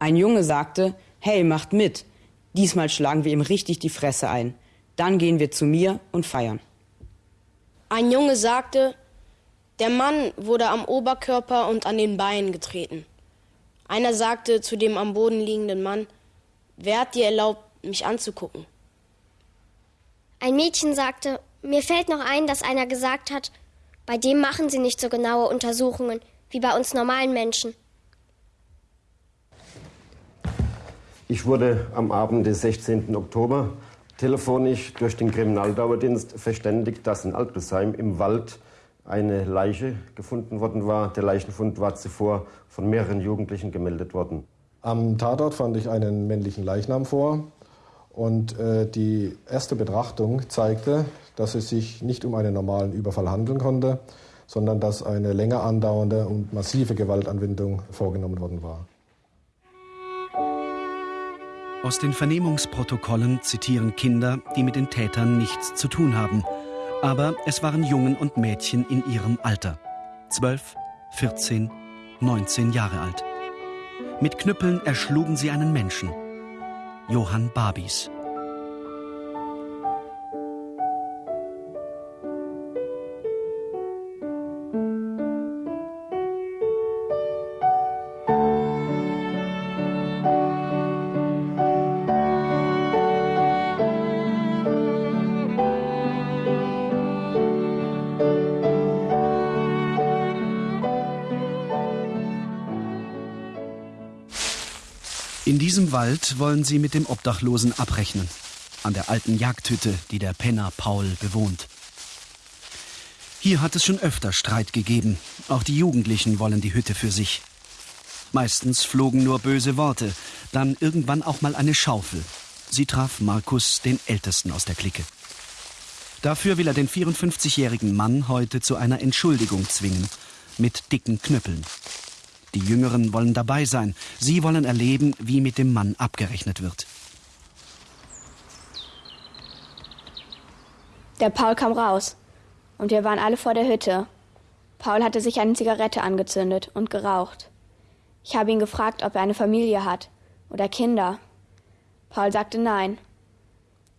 Ein Junge sagte, hey, macht mit. Diesmal schlagen wir ihm richtig die Fresse ein. Dann gehen wir zu mir und feiern. Ein Junge sagte, der Mann wurde am Oberkörper und an den Beinen getreten. Einer sagte zu dem am Boden liegenden Mann, wer hat dir erlaubt, mich anzugucken? Ein Mädchen sagte, mir fällt noch ein, dass einer gesagt hat, bei dem machen sie nicht so genaue Untersuchungen wie bei uns normalen Menschen. Ich wurde am Abend des 16. Oktober telefonisch durch den Kriminaldauerdienst verständigt, dass in Altbesheim im Wald eine Leiche gefunden worden war. Der Leichenfund war zuvor von mehreren Jugendlichen gemeldet worden. Am Tatort fand ich einen männlichen Leichnam vor und äh, die erste Betrachtung zeigte, dass es sich nicht um einen normalen Überfall handeln konnte, sondern dass eine länger andauernde und massive Gewaltanwendung vorgenommen worden war. Aus den Vernehmungsprotokollen zitieren Kinder, die mit den Tätern nichts zu tun haben. Aber es waren Jungen und Mädchen in ihrem Alter. Zwölf, 14, 19 Jahre alt. Mit Knüppeln erschlugen sie einen Menschen. Johann Babis. Diesem Wald wollen sie mit dem Obdachlosen abrechnen. An der alten Jagdhütte, die der Penner Paul bewohnt. Hier hat es schon öfter Streit gegeben. Auch die Jugendlichen wollen die Hütte für sich. Meistens flogen nur böse Worte, dann irgendwann auch mal eine Schaufel. Sie traf Markus, den Ältesten aus der Clique. Dafür will er den 54-jährigen Mann heute zu einer Entschuldigung zwingen, mit dicken Knüppeln. Die Jüngeren wollen dabei sein. Sie wollen erleben, wie mit dem Mann abgerechnet wird. Der Paul kam raus. Und wir waren alle vor der Hütte. Paul hatte sich eine Zigarette angezündet und geraucht. Ich habe ihn gefragt, ob er eine Familie hat oder Kinder. Paul sagte nein.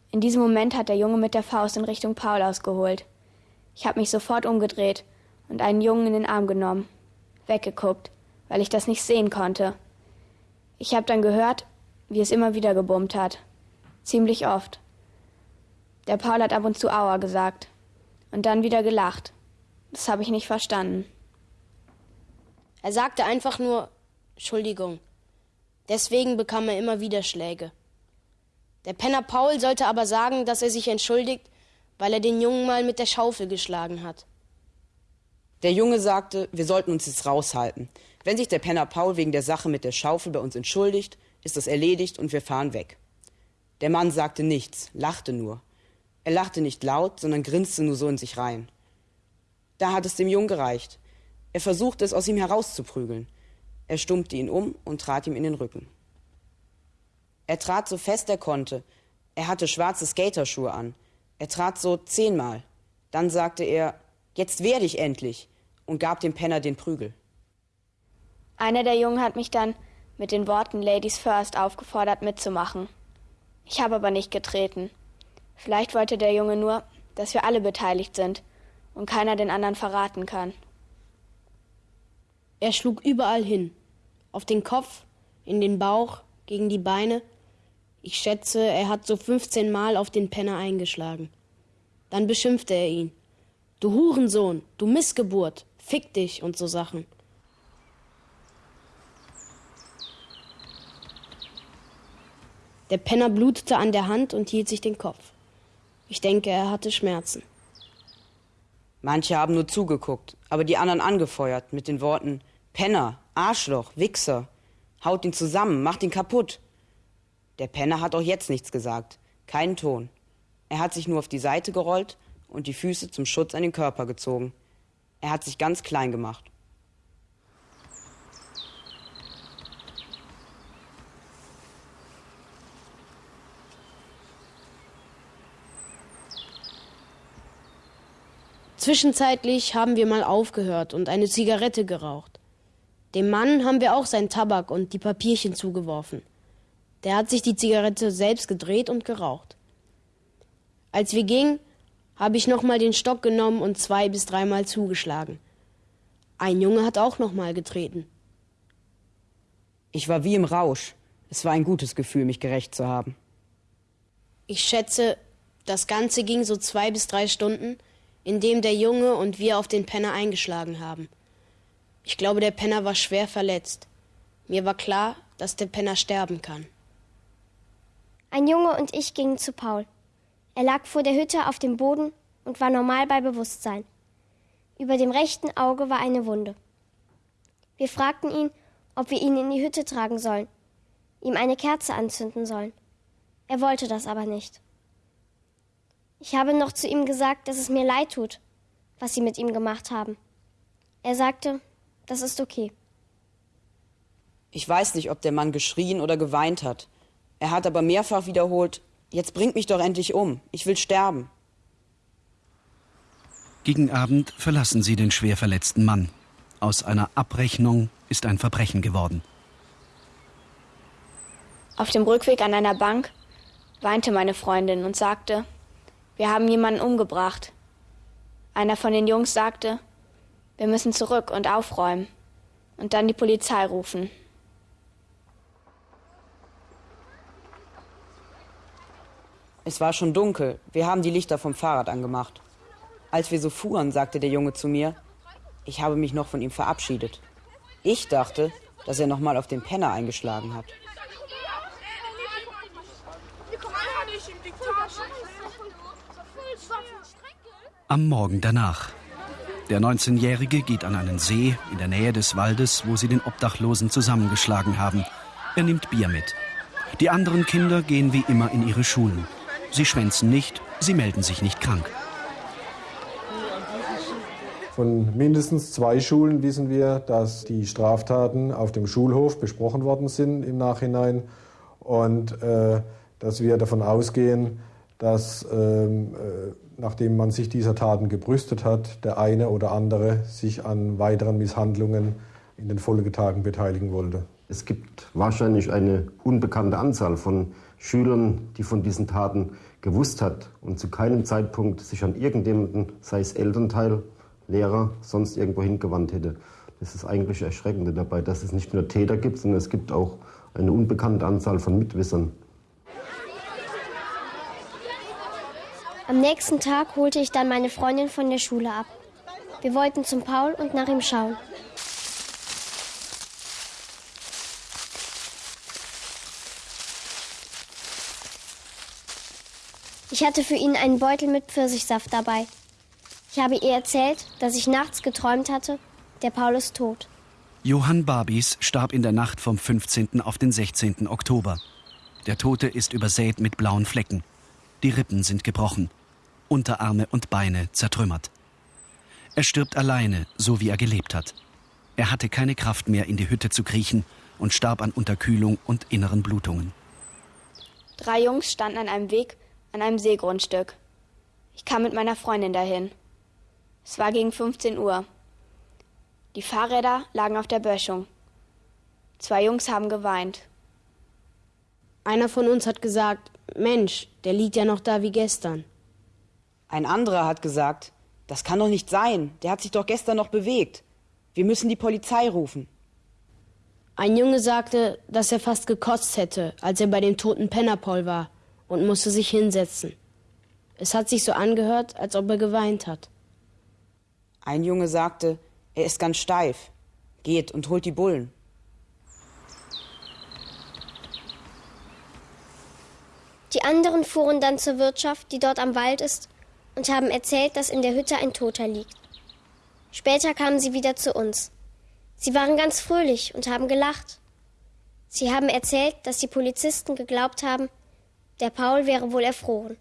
In diesem Moment hat der Junge mit der Faust in Richtung Paul ausgeholt. Ich habe mich sofort umgedreht und einen Jungen in den Arm genommen, weggeguckt weil ich das nicht sehen konnte. Ich habe dann gehört, wie es immer wieder gebummt hat. Ziemlich oft. Der Paul hat ab und zu Aua gesagt. Und dann wieder gelacht. Das habe ich nicht verstanden. Er sagte einfach nur Entschuldigung. Deswegen bekam er immer wieder Schläge. Der Penner Paul sollte aber sagen, dass er sich entschuldigt, weil er den Jungen mal mit der Schaufel geschlagen hat. Der Junge sagte, wir sollten uns jetzt raushalten. Wenn sich der Penner Paul wegen der Sache mit der Schaufel bei uns entschuldigt, ist das erledigt und wir fahren weg. Der Mann sagte nichts, lachte nur. Er lachte nicht laut, sondern grinste nur so in sich rein. Da hat es dem Jungen gereicht. Er versuchte es aus ihm herauszuprügeln. Er stummte ihn um und trat ihm in den Rücken. Er trat so fest er konnte. Er hatte schwarze Skaterschuhe an. Er trat so zehnmal. Dann sagte er, jetzt werde ich endlich, und gab dem Penner den Prügel. Einer der Jungen hat mich dann mit den Worten Ladies First aufgefordert mitzumachen. Ich habe aber nicht getreten. Vielleicht wollte der Junge nur, dass wir alle beteiligt sind und keiner den anderen verraten kann. Er schlug überall hin. Auf den Kopf, in den Bauch, gegen die Beine. Ich schätze, er hat so 15 Mal auf den Penner eingeschlagen. Dann beschimpfte er ihn. Du Hurensohn, du Missgeburt, fick dich und so Sachen. Der Penner blutete an der Hand und hielt sich den Kopf. Ich denke, er hatte Schmerzen. Manche haben nur zugeguckt, aber die anderen angefeuert mit den Worten Penner, Arschloch, Wichser, haut ihn zusammen, macht ihn kaputt. Der Penner hat auch jetzt nichts gesagt, keinen Ton. Er hat sich nur auf die Seite gerollt und die Füße zum Schutz an den Körper gezogen. Er hat sich ganz klein gemacht. Zwischenzeitlich haben wir mal aufgehört und eine Zigarette geraucht. Dem Mann haben wir auch seinen Tabak und die Papierchen zugeworfen. Der hat sich die Zigarette selbst gedreht und geraucht. Als wir gingen, habe ich nochmal den Stock genommen und zwei bis dreimal zugeschlagen. Ein Junge hat auch nochmal getreten. Ich war wie im Rausch. Es war ein gutes Gefühl, mich gerecht zu haben. Ich schätze, das Ganze ging so zwei bis drei Stunden, in dem der Junge und wir auf den Penner eingeschlagen haben. Ich glaube, der Penner war schwer verletzt. Mir war klar, dass der Penner sterben kann. Ein Junge und ich gingen zu Paul. Er lag vor der Hütte auf dem Boden und war normal bei Bewusstsein. Über dem rechten Auge war eine Wunde. Wir fragten ihn, ob wir ihn in die Hütte tragen sollen, ihm eine Kerze anzünden sollen. Er wollte das aber nicht. Ich habe noch zu ihm gesagt, dass es mir leid tut, was sie mit ihm gemacht haben. Er sagte, das ist okay. Ich weiß nicht, ob der Mann geschrien oder geweint hat. Er hat aber mehrfach wiederholt, jetzt bringt mich doch endlich um, ich will sterben. Gegen Abend verlassen sie den schwer verletzten Mann. Aus einer Abrechnung ist ein Verbrechen geworden. Auf dem Rückweg an einer Bank weinte meine Freundin und sagte, wir haben jemanden umgebracht. Einer von den Jungs sagte, wir müssen zurück und aufräumen und dann die Polizei rufen. Es war schon dunkel. Wir haben die Lichter vom Fahrrad angemacht. Als wir so fuhren, sagte der Junge zu mir, ich habe mich noch von ihm verabschiedet. Ich dachte, dass er noch mal auf den Penner eingeschlagen hat. Am Morgen danach. Der 19-Jährige geht an einen See in der Nähe des Waldes, wo sie den Obdachlosen zusammengeschlagen haben. Er nimmt Bier mit. Die anderen Kinder gehen wie immer in ihre Schulen. Sie schwänzen nicht, sie melden sich nicht krank. Von mindestens zwei Schulen wissen wir, dass die Straftaten auf dem Schulhof besprochen worden sind im Nachhinein und äh, dass wir davon ausgehen, dass ähm, äh, nachdem man sich dieser Taten gebrüstet hat, der eine oder andere sich an weiteren Misshandlungen in den Folgetagen beteiligen wollte. Es gibt wahrscheinlich eine unbekannte Anzahl von Schülern, die von diesen Taten gewusst hat und zu keinem Zeitpunkt sich an irgendjemanden, sei es Elternteil, Lehrer, sonst irgendwo hingewandt hätte. Das ist eigentlich Erschreckende dabei, dass es nicht nur Täter gibt, sondern es gibt auch eine unbekannte Anzahl von Mitwissern. Am nächsten Tag holte ich dann meine Freundin von der Schule ab. Wir wollten zum Paul und nach ihm schauen. Ich hatte für ihn einen Beutel mit Pfirsichsaft dabei. Ich habe ihr erzählt, dass ich nachts geträumt hatte, der Paul ist tot. Johann Barbis starb in der Nacht vom 15. auf den 16. Oktober. Der Tote ist übersät mit blauen Flecken. Die Rippen sind gebrochen. Unterarme und Beine zertrümmert. Er stirbt alleine, so wie er gelebt hat. Er hatte keine Kraft mehr, in die Hütte zu kriechen und starb an Unterkühlung und inneren Blutungen. Drei Jungs standen an einem Weg an einem Seegrundstück. Ich kam mit meiner Freundin dahin. Es war gegen 15 Uhr. Die Fahrräder lagen auf der Böschung. Zwei Jungs haben geweint. Einer von uns hat gesagt, Mensch, der liegt ja noch da wie gestern. Ein anderer hat gesagt, das kann doch nicht sein, der hat sich doch gestern noch bewegt. Wir müssen die Polizei rufen. Ein Junge sagte, dass er fast gekotzt hätte, als er bei dem toten Penner Paul war und musste sich hinsetzen. Es hat sich so angehört, als ob er geweint hat. Ein Junge sagte, er ist ganz steif. Geht und holt die Bullen. Die anderen fuhren dann zur Wirtschaft, die dort am Wald ist, und haben erzählt, dass in der Hütte ein Toter liegt. Später kamen sie wieder zu uns. Sie waren ganz fröhlich und haben gelacht. Sie haben erzählt, dass die Polizisten geglaubt haben, der Paul wäre wohl erfroren.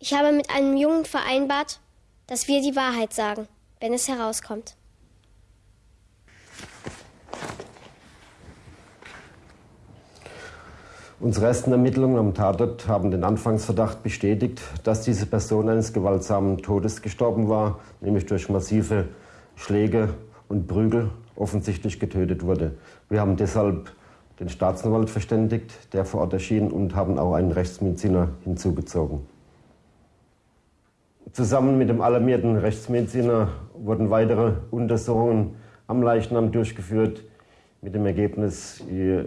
Ich habe mit einem Jungen vereinbart, dass wir die Wahrheit sagen, wenn es herauskommt. Unsere ersten Ermittlungen am Tatort haben den Anfangsverdacht bestätigt, dass diese Person eines gewaltsamen Todes gestorben war, nämlich durch massive Schläge und Prügel offensichtlich getötet wurde. Wir haben deshalb den Staatsanwalt verständigt, der vor Ort erschien, und haben auch einen Rechtsmediziner hinzugezogen. Zusammen mit dem alarmierten Rechtsmediziner wurden weitere Untersuchungen am Leichnam durchgeführt, mit dem Ergebnis,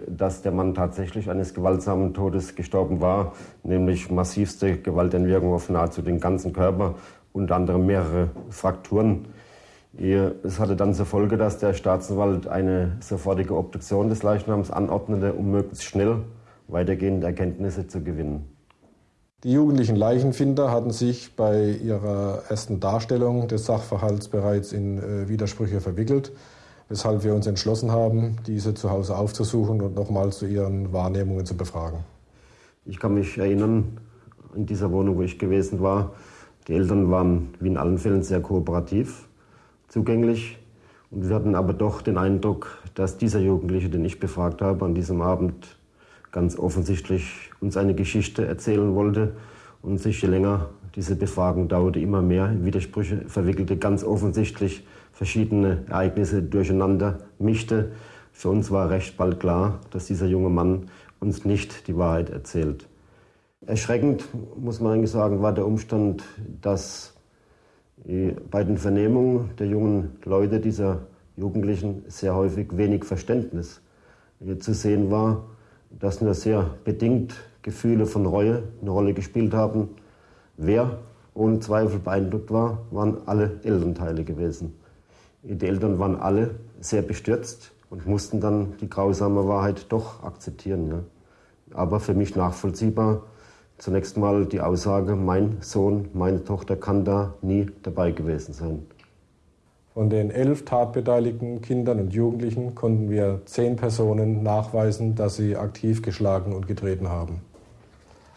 dass der Mann tatsächlich eines gewaltsamen Todes gestorben war, nämlich massivste Gewaltentwirkung auf nahezu den ganzen Körper, unter anderem mehrere Frakturen. Es hatte dann zur Folge, dass der Staatsanwalt eine sofortige Obduktion des Leichnams anordnete, um möglichst schnell weitergehende Erkenntnisse zu gewinnen. Die jugendlichen Leichenfinder hatten sich bei ihrer ersten Darstellung des Sachverhalts bereits in äh, Widersprüche verwickelt, weshalb wir uns entschlossen haben, diese zu Hause aufzusuchen und nochmals zu ihren Wahrnehmungen zu befragen. Ich kann mich erinnern, in dieser Wohnung, wo ich gewesen war, die Eltern waren wie in allen Fällen sehr kooperativ zugänglich. Und wir hatten aber doch den Eindruck, dass dieser Jugendliche, den ich befragt habe, an diesem Abend ganz offensichtlich uns eine Geschichte erzählen wollte und sich je länger diese Befragung dauerte, immer mehr in Widersprüche verwickelte, ganz offensichtlich verschiedene Ereignisse durcheinander mischte. Für uns war recht bald klar, dass dieser junge Mann uns nicht die Wahrheit erzählt. Erschreckend, muss man eigentlich sagen, war der Umstand, dass bei den Vernehmungen der jungen Leute, dieser Jugendlichen, sehr häufig wenig Verständnis zu sehen war, dass nur sehr bedingt Gefühle von Reue eine Rolle gespielt haben. Wer ohne Zweifel beeindruckt war, waren alle Elternteile gewesen. Die Eltern waren alle sehr bestürzt und mussten dann die grausame Wahrheit doch akzeptieren. Ja. Aber für mich nachvollziehbar, Zunächst mal die Aussage, mein Sohn, meine Tochter kann da nie dabei gewesen sein. Von den elf tatbeteiligten Kindern und Jugendlichen konnten wir zehn Personen nachweisen, dass sie aktiv geschlagen und getreten haben.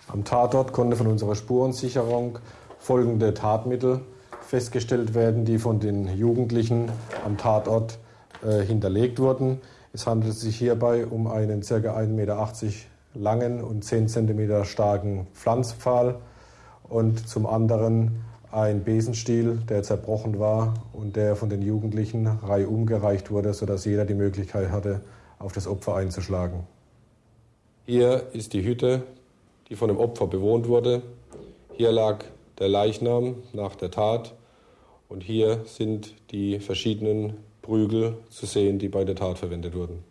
Am Tatort konnte von unserer Spurensicherung folgende Tatmittel festgestellt werden, die von den Jugendlichen am Tatort äh, hinterlegt wurden. Es handelt sich hierbei um einen ca. 1,80 Meter langen und 10 cm starken Pflanzpfahl und zum anderen ein Besenstiel, der zerbrochen war und der von den Jugendlichen reihum gereicht wurde, sodass jeder die Möglichkeit hatte, auf das Opfer einzuschlagen. Hier ist die Hütte, die von dem Opfer bewohnt wurde. Hier lag der Leichnam nach der Tat und hier sind die verschiedenen Prügel zu sehen, die bei der Tat verwendet wurden.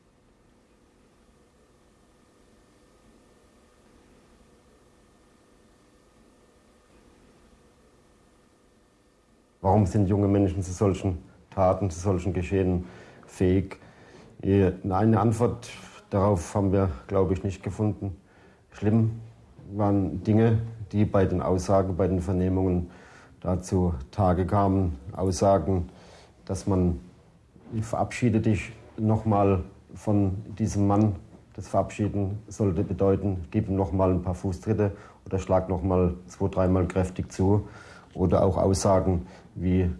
Warum sind junge Menschen zu solchen Taten, zu solchen Geschehen fähig? Eine Antwort darauf haben wir, glaube ich, nicht gefunden. Schlimm waren Dinge, die bei den Aussagen, bei den Vernehmungen dazu Tage kamen. Aussagen, dass man, ich verabschiede dich nochmal von diesem Mann. Das Verabschieden sollte bedeuten, gib ihm nochmal ein paar Fußtritte oder schlag nochmal zwei, dreimal kräftig zu. Oder auch Aussagen, wie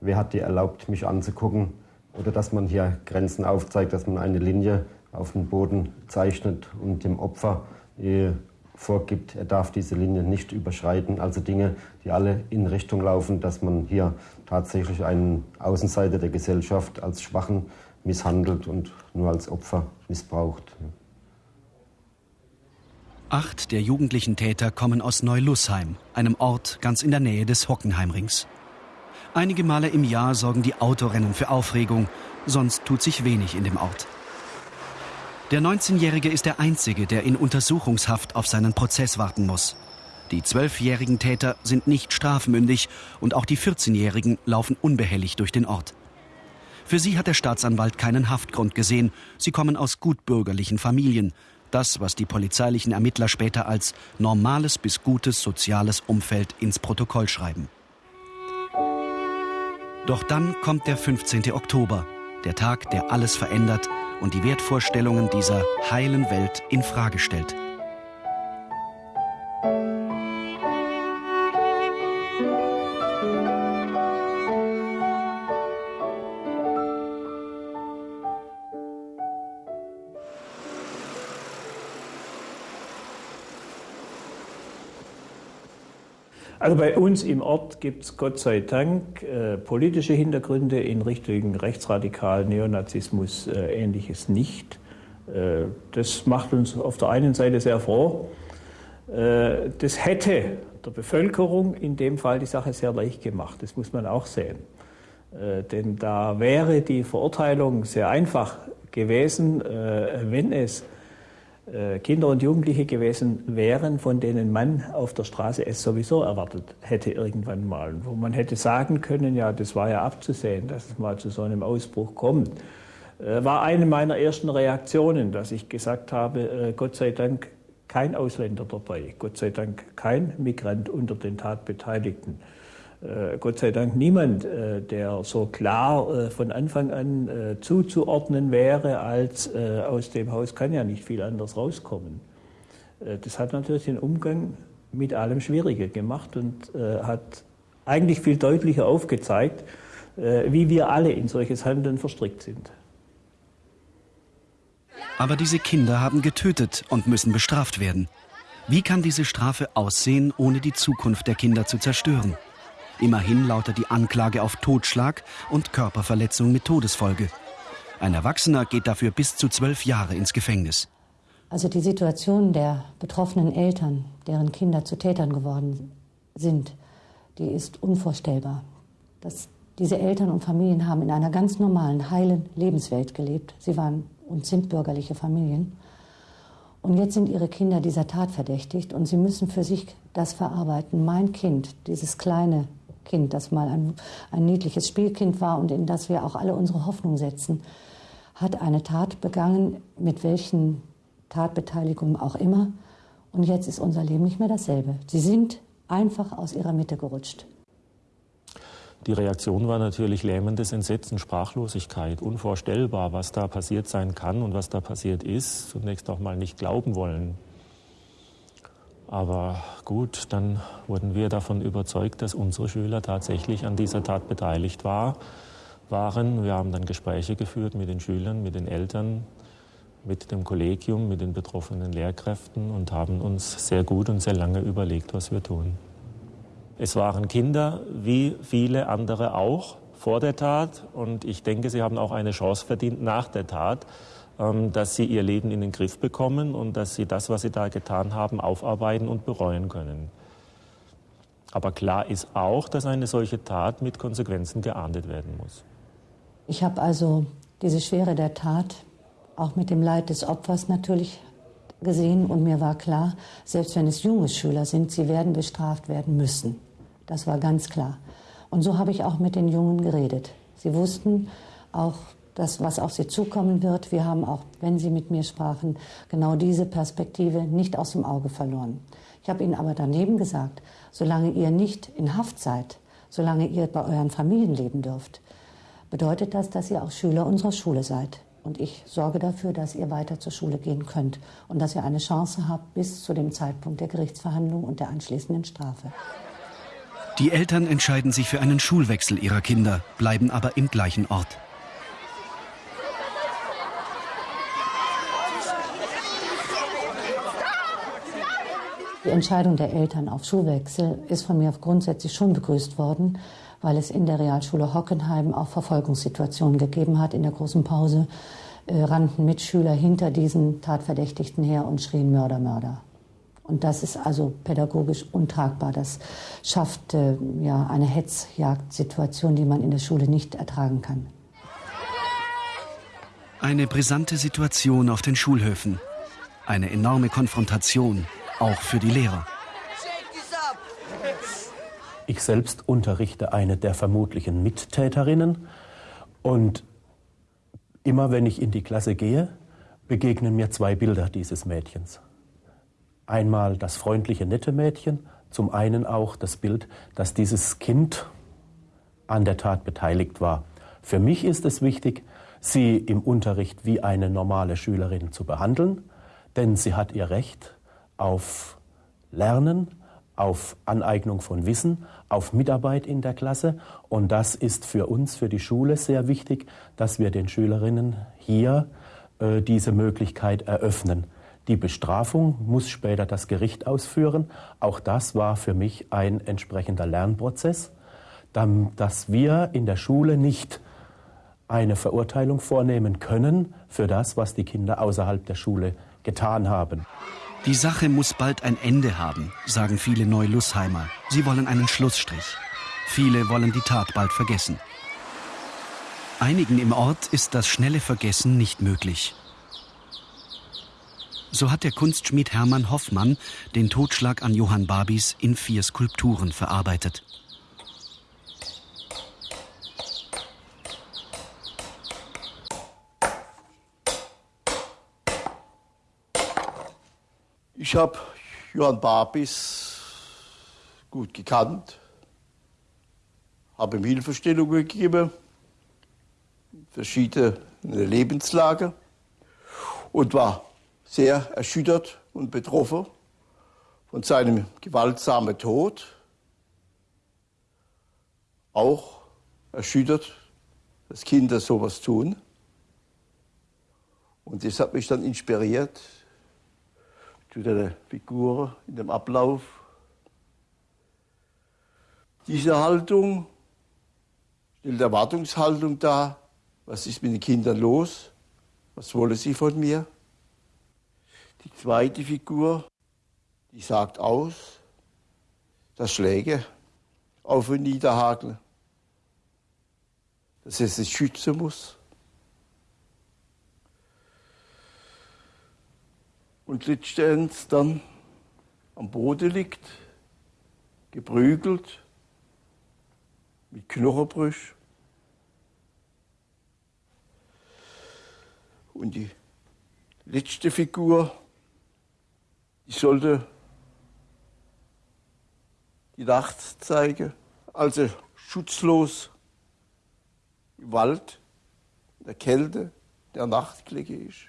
wer hat dir erlaubt, mich anzugucken, oder dass man hier Grenzen aufzeigt, dass man eine Linie auf den Boden zeichnet und dem Opfer äh, vorgibt, er darf diese Linie nicht überschreiten. Also Dinge, die alle in Richtung laufen, dass man hier tatsächlich einen Außenseiter der Gesellschaft als Schwachen misshandelt und nur als Opfer missbraucht. Acht der jugendlichen Täter kommen aus Neulussheim, einem Ort ganz in der Nähe des Hockenheimrings. Einige Male im Jahr sorgen die Autorennen für Aufregung, sonst tut sich wenig in dem Ort. Der 19-Jährige ist der Einzige, der in Untersuchungshaft auf seinen Prozess warten muss. Die zwölfjährigen Täter sind nicht strafmündig und auch die 14-Jährigen laufen unbehelligt durch den Ort. Für sie hat der Staatsanwalt keinen Haftgrund gesehen. Sie kommen aus gutbürgerlichen Familien. Das, was die polizeilichen Ermittler später als normales bis gutes soziales Umfeld ins Protokoll schreiben. Doch dann kommt der 15. Oktober, der Tag, der alles verändert und die Wertvorstellungen dieser heilen Welt in Frage stellt. Also bei uns im Ort gibt es Gott sei Dank äh, politische Hintergründe in Richtung rechtsradikalen Neonazismus, äh, ähnliches nicht. Äh, das macht uns auf der einen Seite sehr froh. Äh, das hätte der Bevölkerung in dem Fall die Sache sehr leicht gemacht, das muss man auch sehen. Äh, denn da wäre die Verurteilung sehr einfach gewesen, äh, wenn es Kinder und Jugendliche gewesen wären, von denen man auf der Straße es sowieso erwartet hätte irgendwann mal. Wo man hätte sagen können, ja, das war ja abzusehen, dass es mal zu so einem Ausbruch kommt. Äh, war eine meiner ersten Reaktionen, dass ich gesagt habe, Gott sei Dank kein Ausländer dabei, Gott sei Dank kein Migrant unter den Tatbeteiligten. Äh, Gott sei Dank niemand, äh, der so klar äh, von Anfang an zuzuordnen wäre, als aus dem Haus kann ja nicht viel anders rauskommen. Das hat natürlich den Umgang mit allem schwieriger gemacht und hat eigentlich viel deutlicher aufgezeigt, wie wir alle in solches Handeln verstrickt sind. Aber diese Kinder haben getötet und müssen bestraft werden. Wie kann diese Strafe aussehen, ohne die Zukunft der Kinder zu zerstören? Immerhin lautet die Anklage auf Totschlag und Körperverletzung mit Todesfolge. Ein Erwachsener geht dafür bis zu zwölf Jahre ins Gefängnis. Also die Situation der betroffenen Eltern, deren Kinder zu Tätern geworden sind, die ist unvorstellbar. Das, diese Eltern und Familien haben in einer ganz normalen, heilen Lebenswelt gelebt. Sie waren und sind bürgerliche Familien. Und jetzt sind ihre Kinder dieser Tat verdächtigt und sie müssen für sich das verarbeiten. Mein Kind, dieses kleine Kind, das mal ein, ein niedliches Spielkind war und in das wir auch alle unsere Hoffnung setzen, hat eine Tat begangen, mit welchen Tatbeteiligungen auch immer. Und jetzt ist unser Leben nicht mehr dasselbe. Sie sind einfach aus ihrer Mitte gerutscht. Die Reaktion war natürlich lähmendes Entsetzen, Sprachlosigkeit, unvorstellbar, was da passiert sein kann und was da passiert ist. Zunächst auch mal nicht glauben wollen. Aber gut, dann wurden wir davon überzeugt, dass unsere Schüler tatsächlich an dieser Tat beteiligt war, waren. Wir haben dann Gespräche geführt mit den Schülern, mit den Eltern, mit dem Kollegium, mit den betroffenen Lehrkräften und haben uns sehr gut und sehr lange überlegt, was wir tun. Es waren Kinder, wie viele andere auch, vor der Tat. Und ich denke, sie haben auch eine Chance verdient nach der Tat. Ähm, dass sie ihr Leben in den Griff bekommen und dass sie das, was sie da getan haben, aufarbeiten und bereuen können. Aber klar ist auch, dass eine solche Tat mit Konsequenzen geahndet werden muss. Ich habe also diese Schwere der Tat auch mit dem Leid des Opfers natürlich gesehen und mir war klar, selbst wenn es junge Schüler sind, sie werden bestraft werden müssen. Das war ganz klar. Und so habe ich auch mit den Jungen geredet. Sie wussten auch das, was auf sie zukommen wird. Wir haben auch, wenn sie mit mir sprachen, genau diese Perspektive nicht aus dem Auge verloren. Ich habe ihnen aber daneben gesagt, solange ihr nicht in Haft seid, solange ihr bei euren Familien leben dürft, bedeutet das, dass ihr auch Schüler unserer Schule seid. Und ich sorge dafür, dass ihr weiter zur Schule gehen könnt und dass ihr eine Chance habt bis zu dem Zeitpunkt der Gerichtsverhandlung und der anschließenden Strafe. Die Eltern entscheiden sich für einen Schulwechsel ihrer Kinder, bleiben aber im gleichen Ort. Die Entscheidung der Eltern auf Schulwechsel ist von mir grundsätzlich schon begrüßt worden, weil es in der Realschule Hockenheim auch Verfolgungssituationen gegeben hat. In der großen Pause äh, rannten Mitschüler hinter diesen Tatverdächtigten her und schrien Mörder, Mörder. Und das ist also pädagogisch untragbar. Das schafft äh, ja eine Hetzjagdsituation, die man in der Schule nicht ertragen kann. Eine brisante Situation auf den Schulhöfen. Eine enorme Konfrontation auch für die Lehrer. Ich selbst unterrichte eine der vermutlichen Mittäterinnen und immer wenn ich in die Klasse gehe, begegnen mir zwei Bilder dieses Mädchens. Einmal das freundliche, nette Mädchen, zum einen auch das Bild, dass dieses Kind an der Tat beteiligt war. Für mich ist es wichtig, sie im Unterricht wie eine normale Schülerin zu behandeln, denn sie hat ihr Recht auf Lernen, auf Aneignung von Wissen, auf Mitarbeit in der Klasse. Und das ist für uns, für die Schule sehr wichtig, dass wir den Schülerinnen hier äh, diese Möglichkeit eröffnen. Die Bestrafung muss später das Gericht ausführen. Auch das war für mich ein entsprechender Lernprozess, dass wir in der Schule nicht eine Verurteilung vornehmen können für das, was die Kinder außerhalb der Schule getan haben. Die Sache muss bald ein Ende haben, sagen viele Neulusheimer. Sie wollen einen Schlussstrich. Viele wollen die Tat bald vergessen. Einigen im Ort ist das schnelle Vergessen nicht möglich. So hat der Kunstschmied Hermann Hoffmann den Totschlag an Johann Babis in vier Skulpturen verarbeitet. Ich habe Johann Babis gut gekannt, habe ihm Hilfestellungen gegeben, verschiedene Lebenslage und war sehr erschüttert und betroffen von seinem gewaltsamen Tod. Auch erschüttert, dass Kinder sowas tun. Und das hat mich dann inspiriert zu der Figur in dem Ablauf. Diese Haltung stellt Erwartungshaltung dar. Was ist mit den Kindern los? Was wollen sie von mir? Die zweite Figur, die sagt aus, dass Schläge auf und niederhakeln, dass es sich schützen muss. Und letztendlich dann am Boden liegt, geprügelt, mit Knochenbrüch. Und die letzte Figur, ich sollte die Nacht zeigen, als er schutzlos im Wald, in der Kälte der Nacht ist,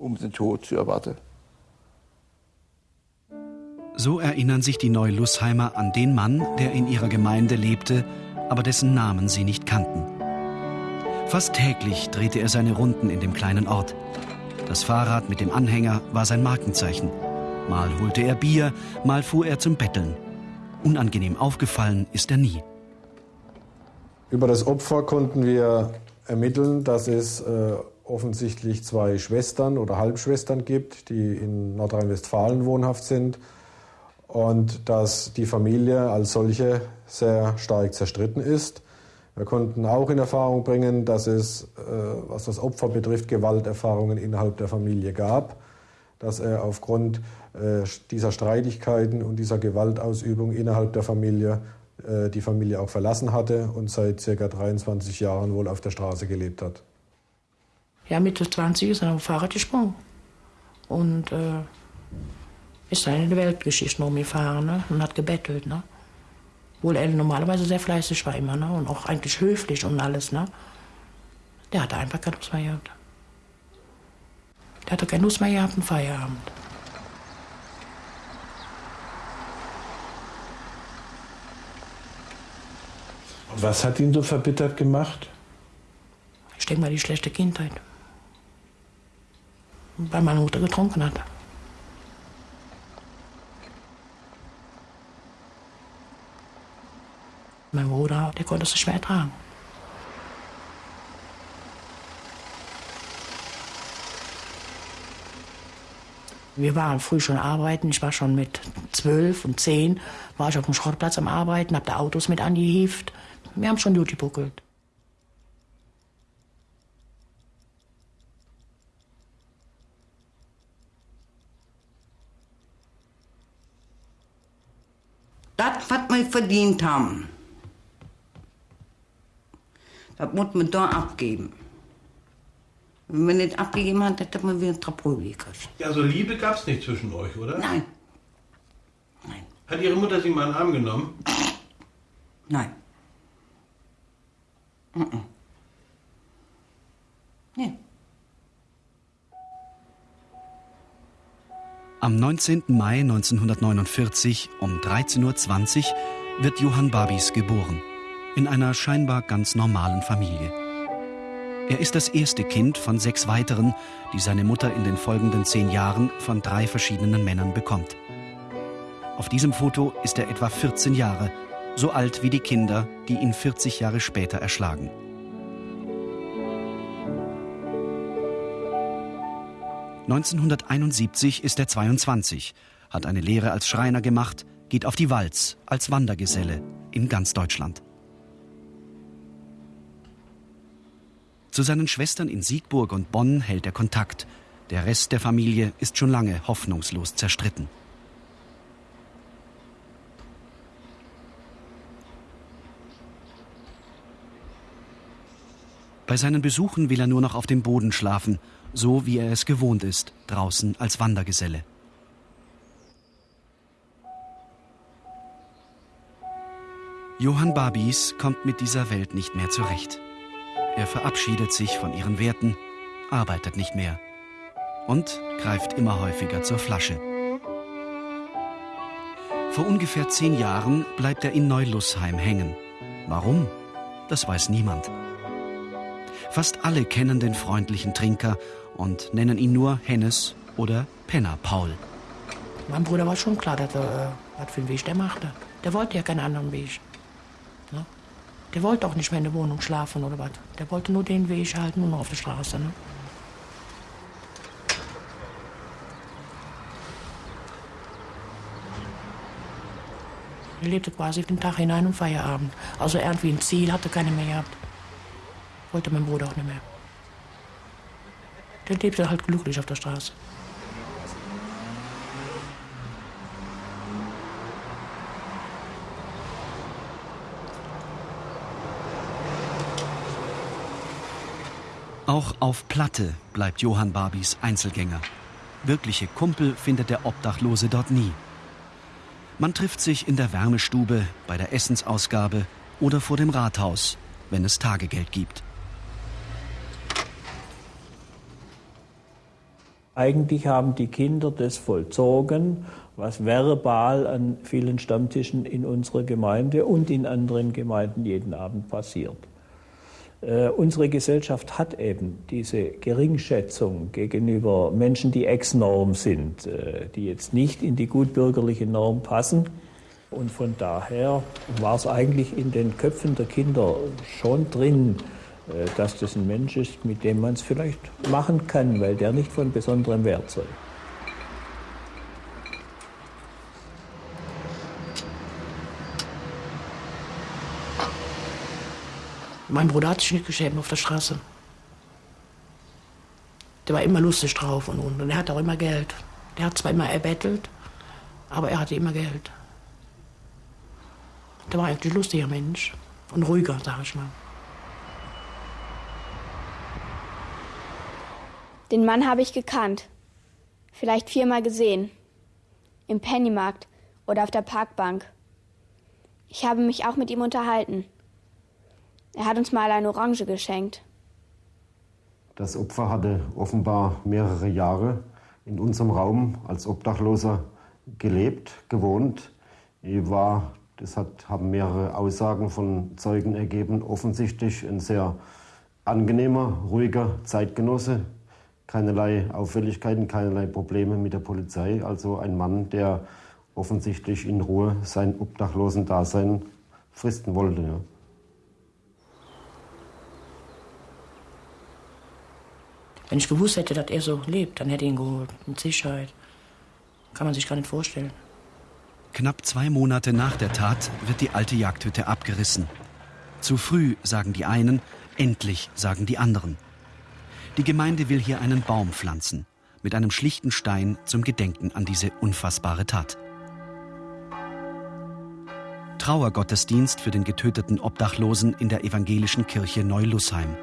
um den Tod zu erwarten. So erinnern sich die Neulusheimer an den Mann, der in ihrer Gemeinde lebte, aber dessen Namen sie nicht kannten. Fast täglich drehte er seine Runden in dem kleinen Ort. Das Fahrrad mit dem Anhänger war sein Markenzeichen. Mal holte er Bier, mal fuhr er zum Betteln. Unangenehm aufgefallen ist er nie. Über das Opfer konnten wir ermitteln, dass es äh, offensichtlich zwei Schwestern oder Halbschwestern gibt, die in Nordrhein-Westfalen wohnhaft sind und dass die Familie als solche sehr stark zerstritten ist. Wir konnten auch in Erfahrung bringen, dass es, äh, was das Opfer betrifft, Gewalterfahrungen innerhalb der Familie gab, dass er aufgrund äh, dieser Streitigkeiten und dieser Gewaltausübung innerhalb der Familie äh, die Familie auch verlassen hatte und seit ca. 23 Jahren wohl auf der Straße gelebt hat. Ja, Mitte 20 ist er auf dem Fahrrad gesprungen und äh, ist dann in die Weltgeschichte noch gefahren ne? und hat gebettelt. Ne? Obwohl er normalerweise sehr fleißig war immer ne? und auch eigentlich höflich und alles. Ne? Der hatte einfach keine Lust mehr gehabt. Der hatte keine Lust mehr gehabt im Feierabend. Was hat ihn so verbittert gemacht? Ich denke mal die schlechte Kindheit. Weil meine Mutter getrunken hat. Mein Bruder, der konnte es schwer ertragen. Wir waren früh schon arbeiten. Ich war schon mit zwölf und zehn, war ich auf dem Schrottplatz am Arbeiten, hab da Autos mit angehieft. Wir haben schon gut gebuckelt. Was wir verdient haben, das muss man da abgeben. Wenn man nicht abgegeben hat, hätte man wieder Trapröli gekriegt. Ja, also Liebe gab es nicht zwischen euch, oder? Nein. Hat Ihre Mutter Sie mal in den Arm genommen? Nein. Mm -mm. Am 19. Mai 1949 um 13.20 Uhr wird Johann Babis geboren. In einer scheinbar ganz normalen Familie. Er ist das erste Kind von sechs weiteren, die seine Mutter in den folgenden zehn Jahren von drei verschiedenen Männern bekommt. Auf diesem Foto ist er etwa 14 Jahre, so alt wie die Kinder, die ihn 40 Jahre später erschlagen. ...1971 ist er 22, hat eine Lehre als Schreiner gemacht, geht auf die Walz als Wandergeselle in ganz Deutschland. Zu seinen Schwestern in Siegburg und Bonn hält er Kontakt. Der Rest der Familie ist schon lange hoffnungslos zerstritten. Bei seinen Besuchen will er nur noch auf dem Boden schlafen, so wie er es gewohnt ist, draußen als Wandergeselle. Johann Babis kommt mit dieser Welt nicht mehr zurecht. Er verabschiedet sich von ihren Werten, arbeitet nicht mehr und greift immer häufiger zur Flasche. Vor ungefähr zehn Jahren bleibt er in Neulussheim hängen. Warum? Das weiß niemand. Fast alle kennen den freundlichen Trinker und nennen ihn nur Hennes oder Penner Paul. Mein Bruder war schon klar, dass er, äh, was für einen Weg der machte. Der wollte ja keinen anderen Weg. Ne? Der wollte auch nicht mehr in der Wohnung schlafen oder was. Der wollte nur den Weg halten, noch auf der Straße. Ne? Er lebte quasi den Tag hinein und Feierabend. Also irgendwie ein Ziel hatte keine mehr gehabt. Wollte mein Bruder auch nicht mehr. Der lebte halt glücklich auf der Straße. Auch auf Platte bleibt Johann Barbis Einzelgänger. Wirkliche Kumpel findet der Obdachlose dort nie. Man trifft sich in der Wärmestube, bei der Essensausgabe oder vor dem Rathaus, wenn es Tagegeld gibt. Eigentlich haben die Kinder das vollzogen, was verbal an vielen Stammtischen in unserer Gemeinde und in anderen Gemeinden jeden Abend passiert. Äh, unsere Gesellschaft hat eben diese Geringschätzung gegenüber Menschen, die ex-Norm sind, äh, die jetzt nicht in die gutbürgerliche Norm passen. Und von daher war es eigentlich in den Köpfen der Kinder schon drin, dass das ein Mensch ist, mit dem man es vielleicht machen kann, weil der nicht von besonderem Wert sei. Mein Bruder hat sich nicht geschämt auf der Straße. Der war immer lustig drauf und, und, und er hat auch immer Geld. Der hat zwar immer erbettelt, aber er hatte immer Geld. Der war eigentlich ein lustiger Mensch und ruhiger, sag ich mal. Den Mann habe ich gekannt. Vielleicht viermal gesehen. Im Pennymarkt oder auf der Parkbank. Ich habe mich auch mit ihm unterhalten. Er hat uns mal eine Orange geschenkt. Das Opfer hatte offenbar mehrere Jahre in unserem Raum als Obdachloser gelebt, gewohnt. Er war, das hat, haben mehrere Aussagen von Zeugen ergeben, offensichtlich ein sehr angenehmer, ruhiger Zeitgenosse. Keinerlei Auffälligkeiten, keinerlei Probleme mit der Polizei. Also ein Mann, der offensichtlich in Ruhe sein Obdachlosen-Dasein fristen wollte. Ja. Wenn ich gewusst hätte, dass er so lebt, dann hätte ich ihn geholt. Mit Sicherheit. Kann man sich gar nicht vorstellen. Knapp zwei Monate nach der Tat wird die alte Jagdhütte abgerissen. Zu früh, sagen die einen, endlich, sagen die anderen. Die Gemeinde will hier einen Baum pflanzen, mit einem schlichten Stein zum Gedenken an diese unfassbare Tat. Trauergottesdienst für den getöteten Obdachlosen in der evangelischen Kirche Neulussheim.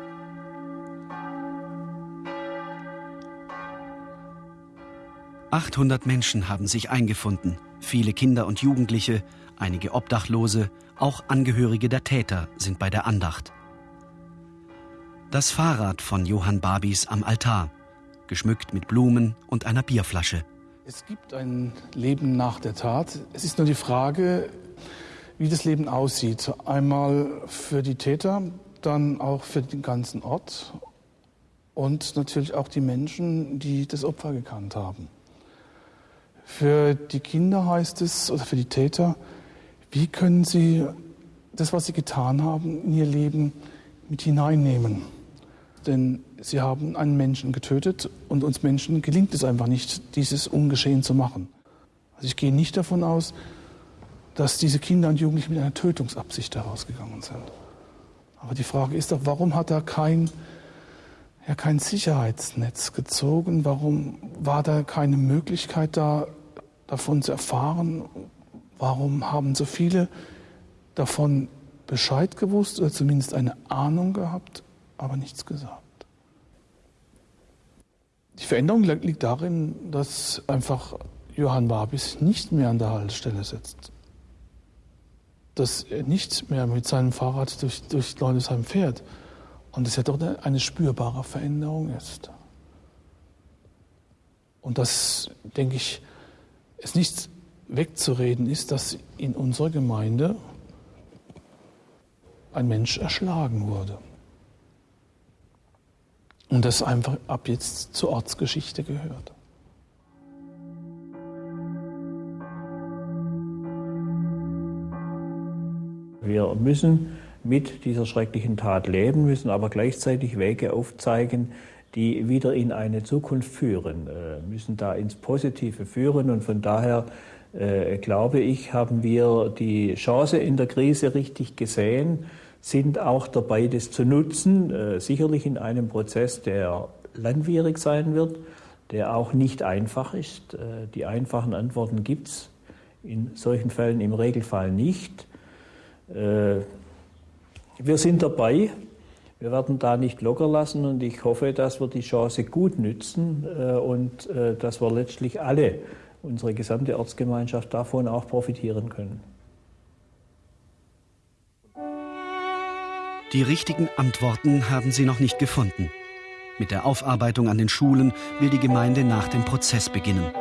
800 Menschen haben sich eingefunden, viele Kinder und Jugendliche, einige Obdachlose, auch Angehörige der Täter sind bei der Andacht. Das Fahrrad von Johann Babis am Altar, geschmückt mit Blumen und einer Bierflasche. Es gibt ein Leben nach der Tat. Es ist nur die Frage, wie das Leben aussieht. Einmal für die Täter, dann auch für den ganzen Ort und natürlich auch die Menschen, die das Opfer gekannt haben. Für die Kinder heißt es, oder für die Täter, wie können sie das, was sie getan haben, in ihr Leben mit hineinnehmen? Denn sie haben einen Menschen getötet und uns Menschen gelingt es einfach nicht, dieses ungeschehen zu machen. Also ich gehe nicht davon aus, dass diese Kinder und Jugendlichen mit einer Tötungsabsicht herausgegangen sind. Aber die Frage ist doch, warum hat er kein, ja, kein Sicherheitsnetz gezogen? Warum war da keine Möglichkeit da, davon zu erfahren? Warum haben so viele davon Bescheid gewusst oder zumindest eine Ahnung gehabt, aber nichts gesagt? Die Veränderung liegt darin, dass einfach Johann Babis nicht mehr an der Haltestelle sitzt dass er nicht mehr mit seinem Fahrrad durch, durch Leudesheim fährt und es ja doch eine, eine spürbare Veränderung ist. Und das, denke ich, es nicht wegzureden ist, dass in unserer Gemeinde ein Mensch erschlagen wurde. Und das einfach ab jetzt zur Ortsgeschichte gehört. Wir müssen mit dieser schrecklichen Tat leben, müssen aber gleichzeitig Wege aufzeigen, die wieder in eine Zukunft führen, äh, müssen da ins Positive führen. Und von daher äh, glaube ich, haben wir die Chance in der Krise richtig gesehen, sind auch dabei, das zu nutzen, äh, sicherlich in einem Prozess, der langwierig sein wird, der auch nicht einfach ist. Äh, die einfachen Antworten gibt es in solchen Fällen im Regelfall nicht. Äh, wir sind dabei. Wir werden da nicht locker lassen und ich hoffe, dass wir die Chance gut nützen äh, und äh, dass wir letztlich alle, unsere gesamte Ortsgemeinschaft davon auch profitieren können. Die richtigen Antworten haben sie noch nicht gefunden. Mit der Aufarbeitung an den Schulen will die Gemeinde nach dem Prozess beginnen.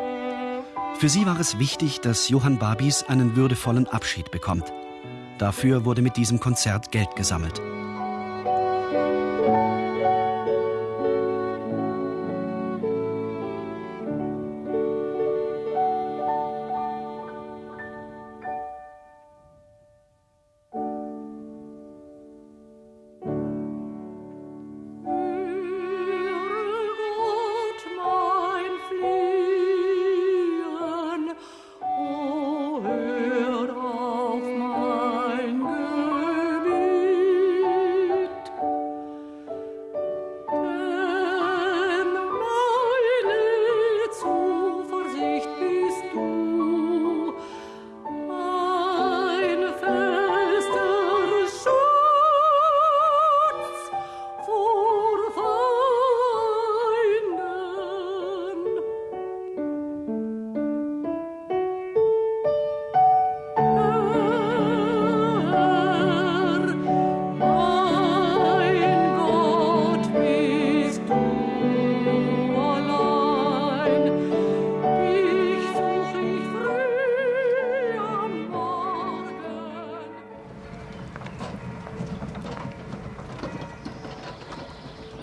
Für sie war es wichtig, dass Johann Babis einen würdevollen Abschied bekommt. Dafür wurde mit diesem Konzert Geld gesammelt.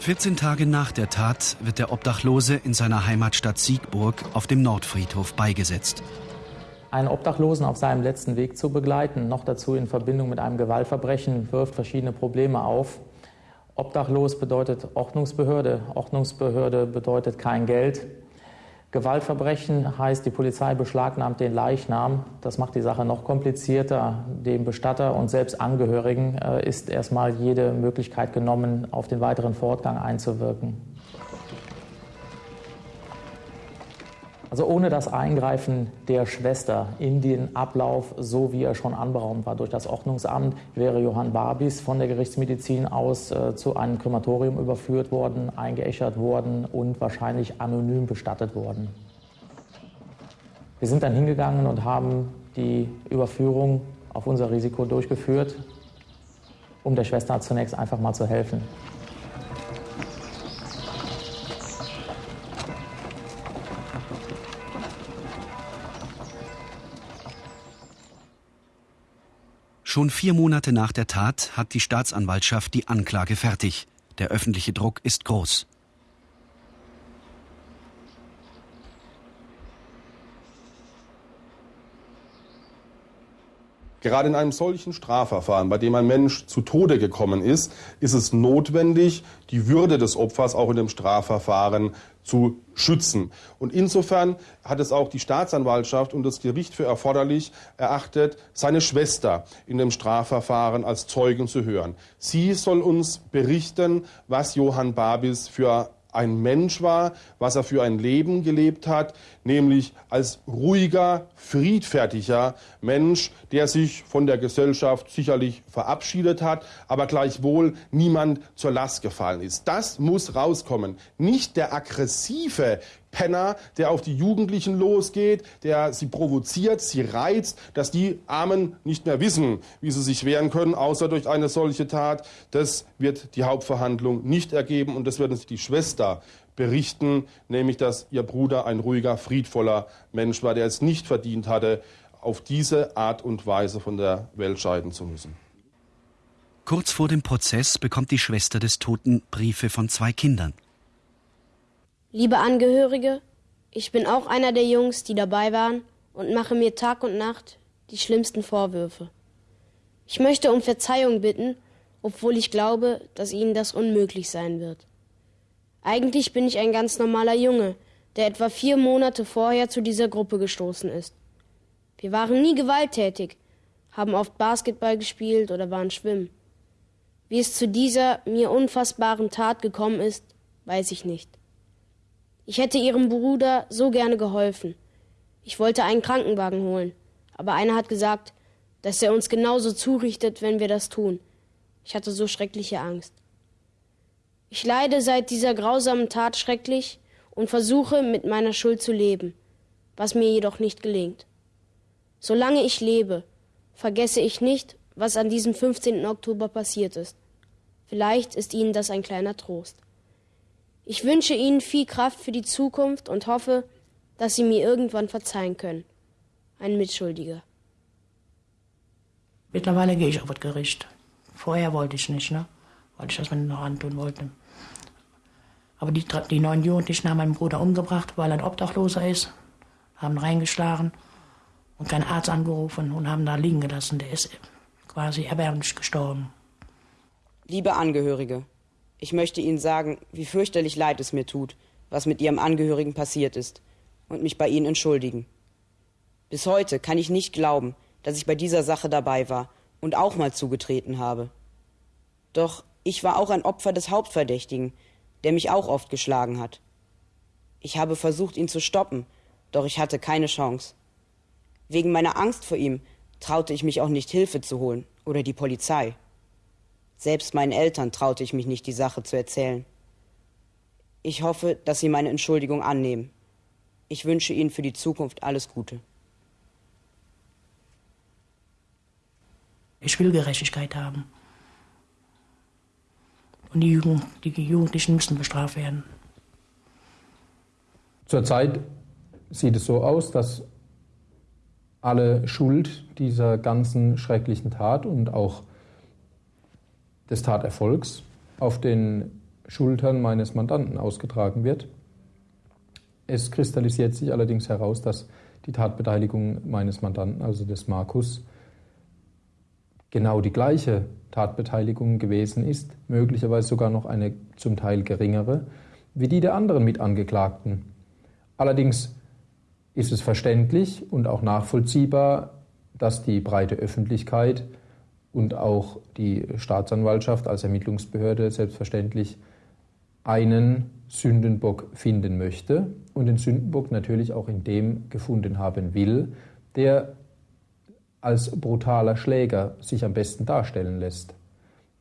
14 Tage nach der Tat wird der Obdachlose in seiner Heimatstadt Siegburg auf dem Nordfriedhof beigesetzt. Einen Obdachlosen auf seinem letzten Weg zu begleiten, noch dazu in Verbindung mit einem Gewaltverbrechen, wirft verschiedene Probleme auf. Obdachlos bedeutet Ordnungsbehörde, Ordnungsbehörde bedeutet kein Geld. Gewaltverbrechen heißt, die Polizei beschlagnahmt den Leichnam. Das macht die Sache noch komplizierter. Dem Bestatter und selbst Angehörigen äh, ist erstmal jede Möglichkeit genommen, auf den weiteren Fortgang einzuwirken. Also ohne das Eingreifen der Schwester in den Ablauf, so wie er schon anberaumt war durch das Ordnungsamt, wäre Johann Barbis von der Gerichtsmedizin aus äh, zu einem Krematorium überführt worden, eingeäschert worden und wahrscheinlich anonym bestattet worden. Wir sind dann hingegangen und haben die Überführung auf unser Risiko durchgeführt, um der Schwester zunächst einfach mal zu helfen. Schon vier Monate nach der Tat hat die Staatsanwaltschaft die Anklage fertig. Der öffentliche Druck ist groß. Gerade in einem solchen Strafverfahren, bei dem ein Mensch zu Tode gekommen ist, ist es notwendig, die Würde des Opfers auch in dem Strafverfahren zu schützen. Und insofern hat es auch die Staatsanwaltschaft und das Gericht für erforderlich erachtet, seine Schwester in dem Strafverfahren als Zeugen zu hören. Sie soll uns berichten, was Johann Babis für ein Mensch war, was er für ein Leben gelebt hat, nämlich als ruhiger, friedfertiger Mensch, der sich von der Gesellschaft sicherlich verabschiedet hat, aber gleichwohl niemand zur Last gefallen ist. Das muss rauskommen. Nicht der aggressive Penner, der auf die Jugendlichen losgeht, der sie provoziert, sie reizt, dass die Armen nicht mehr wissen, wie sie sich wehren können, außer durch eine solche Tat. Das wird die Hauptverhandlung nicht ergeben und das wird uns die Schwester berichten, nämlich dass ihr Bruder ein ruhiger, friedvoller Mensch war, der es nicht verdient hatte, auf diese Art und Weise von der Welt scheiden zu müssen. Kurz vor dem Prozess bekommt die Schwester des Toten Briefe von zwei Kindern. Liebe Angehörige, ich bin auch einer der Jungs, die dabei waren und mache mir Tag und Nacht die schlimmsten Vorwürfe. Ich möchte um Verzeihung bitten, obwohl ich glaube, dass Ihnen das unmöglich sein wird. Eigentlich bin ich ein ganz normaler Junge, der etwa vier Monate vorher zu dieser Gruppe gestoßen ist. Wir waren nie gewalttätig, haben oft Basketball gespielt oder waren schwimmen. Wie es zu dieser mir unfassbaren Tat gekommen ist, weiß ich nicht. Ich hätte ihrem Bruder so gerne geholfen. Ich wollte einen Krankenwagen holen, aber einer hat gesagt, dass er uns genauso zurichtet, wenn wir das tun. Ich hatte so schreckliche Angst. Ich leide seit dieser grausamen Tat schrecklich und versuche mit meiner Schuld zu leben, was mir jedoch nicht gelingt. Solange ich lebe, vergesse ich nicht, was an diesem 15. Oktober passiert ist. Vielleicht ist Ihnen das ein kleiner Trost. Ich wünsche Ihnen viel Kraft für die Zukunft und hoffe, dass Sie mir irgendwann verzeihen können. Ein Mitschuldiger. Mittlerweile gehe ich auf das Gericht. Vorher wollte ich nicht, ne? Weil ich das mir noch antun wollte. Aber die, die neun Jugendlichen haben meinen Bruder umgebracht, weil er ein Obdachloser ist, haben reingeschlagen und keinen Arzt angerufen und haben da liegen gelassen. Der ist quasi erbärmlich gestorben. Liebe Angehörige, ich möchte Ihnen sagen, wie fürchterlich leid es mir tut, was mit Ihrem Angehörigen passiert ist, und mich bei Ihnen entschuldigen. Bis heute kann ich nicht glauben, dass ich bei dieser Sache dabei war und auch mal zugetreten habe. Doch ich war auch ein Opfer des Hauptverdächtigen, der mich auch oft geschlagen hat. Ich habe versucht, ihn zu stoppen, doch ich hatte keine Chance. Wegen meiner Angst vor ihm traute ich mich auch nicht Hilfe zu holen oder die Polizei. Selbst meinen Eltern traute ich mich nicht, die Sache zu erzählen. Ich hoffe, dass Sie meine Entschuldigung annehmen. Ich wünsche Ihnen für die Zukunft alles Gute. Ich will Gerechtigkeit haben. Und die, Jugend, die Jugendlichen müssen bestraft werden. Zurzeit sieht es so aus, dass alle Schuld dieser ganzen schrecklichen Tat und auch des Taterfolgs auf den Schultern meines Mandanten ausgetragen wird. Es kristallisiert sich allerdings heraus, dass die Tatbeteiligung meines Mandanten, also des Markus, genau die gleiche Tatbeteiligung gewesen ist, möglicherweise sogar noch eine zum Teil geringere, wie die der anderen Mitangeklagten. Allerdings ist es verständlich und auch nachvollziehbar, dass die breite Öffentlichkeit und auch die Staatsanwaltschaft als Ermittlungsbehörde selbstverständlich einen Sündenbock finden möchte und den Sündenbock natürlich auch in dem gefunden haben will, der als brutaler Schläger sich am besten darstellen lässt.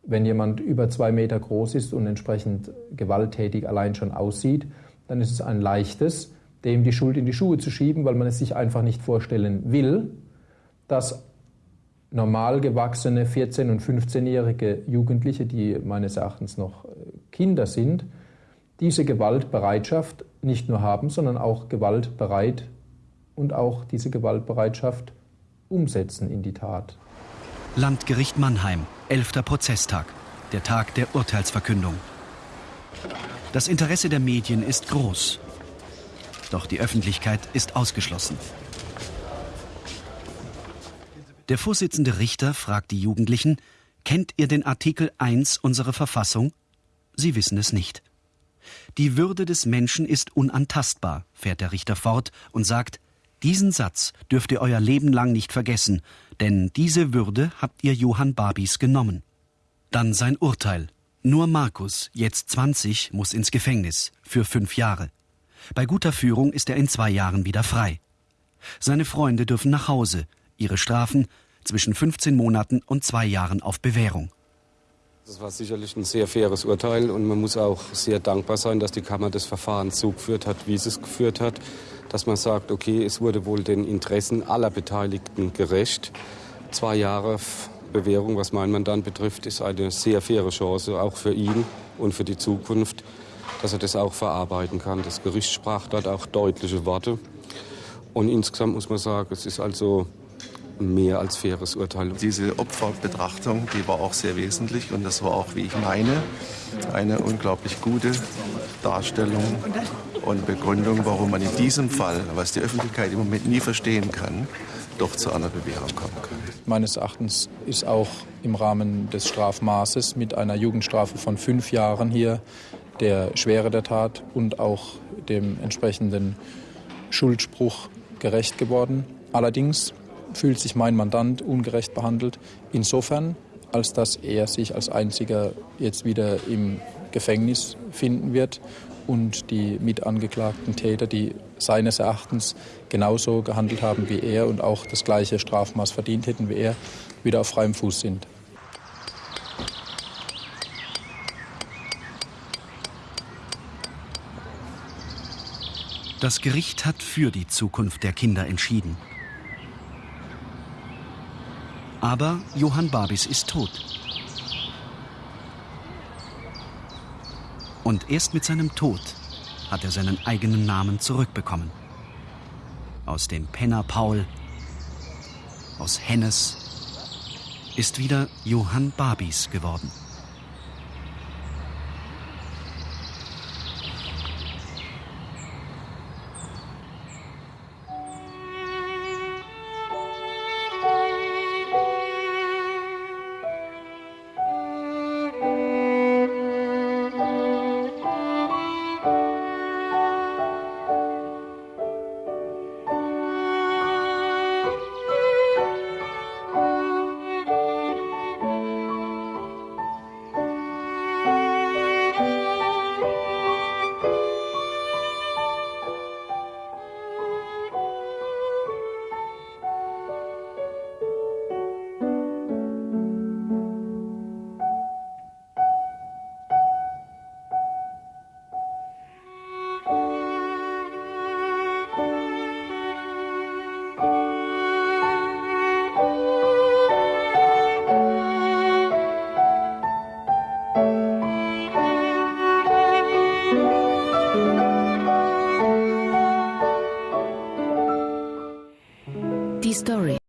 Wenn jemand über zwei Meter groß ist und entsprechend gewalttätig allein schon aussieht, dann ist es ein leichtes, dem die Schuld in die Schuhe zu schieben, weil man es sich einfach nicht vorstellen will, dass normal gewachsene 14- und 15-jährige Jugendliche, die meines Erachtens noch äh, Kinder sind, diese Gewaltbereitschaft nicht nur haben, sondern auch gewaltbereit und auch diese Gewaltbereitschaft umsetzen in die Tat. Landgericht Mannheim, 11. Prozesstag, der Tag der Urteilsverkündung. Das Interesse der Medien ist groß. Doch die Öffentlichkeit ist ausgeschlossen. Der Vorsitzende Richter fragt die Jugendlichen, kennt ihr den Artikel 1 unserer Verfassung? Sie wissen es nicht. Die Würde des Menschen ist unantastbar, fährt der Richter fort und sagt, diesen Satz dürft ihr euer Leben lang nicht vergessen, denn diese Würde habt ihr Johann Babis genommen. Dann sein Urteil. Nur Markus, jetzt 20, muss ins Gefängnis für fünf Jahre. Bei guter Führung ist er in zwei Jahren wieder frei. Seine Freunde dürfen nach Hause. Ihre Strafen zwischen 15 Monaten und zwei Jahren auf Bewährung. Das war sicherlich ein sehr faires Urteil und man muss auch sehr dankbar sein, dass die Kammer das Verfahren so geführt hat, wie sie es geführt hat, dass man sagt, okay, es wurde wohl den Interessen aller Beteiligten gerecht. Zwei Jahre Bewährung, was mein Mandant betrifft, ist eine sehr faire Chance, auch für ihn und für die Zukunft, dass er das auch verarbeiten kann. Das Gericht sprach dort auch deutliche Worte. Und insgesamt muss man sagen, es ist also mehr als faires Urteil. Diese Opferbetrachtung, die war auch sehr wesentlich und das war auch, wie ich meine, eine unglaublich gute Darstellung und Begründung, warum man in diesem Fall, was die Öffentlichkeit im Moment nie verstehen kann, doch zu einer Bewährung kommen kann. Meines Erachtens ist auch im Rahmen des Strafmaßes mit einer Jugendstrafe von fünf Jahren hier der Schwere der Tat und auch dem entsprechenden Schuldspruch gerecht geworden. Allerdings fühlt sich mein Mandant ungerecht behandelt, insofern, als dass er sich als einziger jetzt wieder im Gefängnis finden wird und die mitangeklagten Täter, die seines Erachtens genauso gehandelt haben wie er und auch das gleiche Strafmaß verdient hätten wie er, wieder auf freiem Fuß sind. Das Gericht hat für die Zukunft der Kinder entschieden. Aber Johann Babis ist tot. Und erst mit seinem Tod hat er seinen eigenen Namen zurückbekommen. Aus dem Penner Paul, aus Hennes, ist wieder Johann Babis geworden.